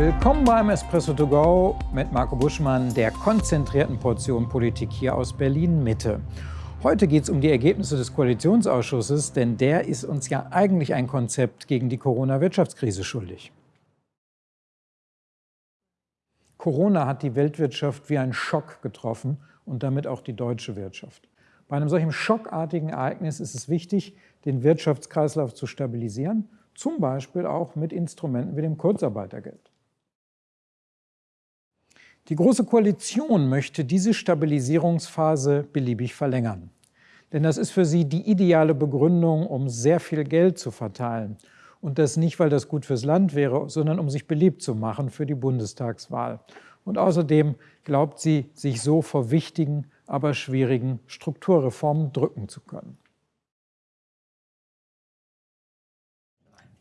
Willkommen beim Espresso to go mit Marco Buschmann, der konzentrierten Portion Politik hier aus Berlin-Mitte. Heute geht es um die Ergebnisse des Koalitionsausschusses, denn der ist uns ja eigentlich ein Konzept gegen die Corona-Wirtschaftskrise schuldig. Corona hat die Weltwirtschaft wie ein Schock getroffen und damit auch die deutsche Wirtschaft. Bei einem solchen schockartigen Ereignis ist es wichtig, den Wirtschaftskreislauf zu stabilisieren, zum Beispiel auch mit Instrumenten wie dem Kurzarbeitergeld. Die Große Koalition möchte diese Stabilisierungsphase beliebig verlängern. Denn das ist für sie die ideale Begründung, um sehr viel Geld zu verteilen. Und das nicht, weil das gut fürs Land wäre, sondern um sich beliebt zu machen für die Bundestagswahl. Und außerdem glaubt sie, sich so vor wichtigen, aber schwierigen Strukturreformen drücken zu können.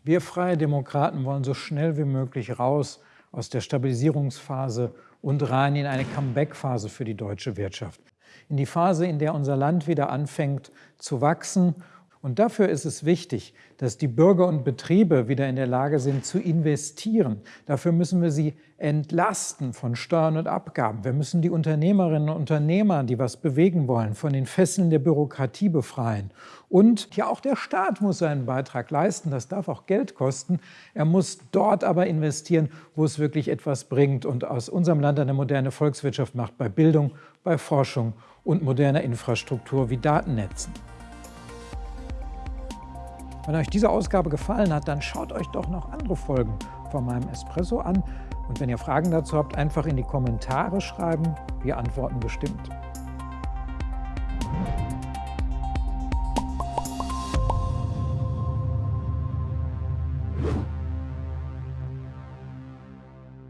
Wir Freie Demokraten wollen so schnell wie möglich raus aus der Stabilisierungsphase und rein in eine Comeback-Phase für die deutsche Wirtschaft. In die Phase, in der unser Land wieder anfängt zu wachsen und dafür ist es wichtig, dass die Bürger und Betriebe wieder in der Lage sind zu investieren. Dafür müssen wir sie entlasten von Steuern und Abgaben. Wir müssen die Unternehmerinnen und Unternehmer, die was bewegen wollen, von den Fesseln der Bürokratie befreien. Und ja, auch der Staat muss seinen Beitrag leisten. Das darf auch Geld kosten. Er muss dort aber investieren, wo es wirklich etwas bringt und aus unserem Land eine moderne Volkswirtschaft macht, bei Bildung, bei Forschung und moderner Infrastruktur wie Datennetzen. Wenn euch diese Ausgabe gefallen hat, dann schaut euch doch noch andere Folgen von meinem Espresso an. Und wenn ihr Fragen dazu habt, einfach in die Kommentare schreiben. Wir antworten bestimmt. you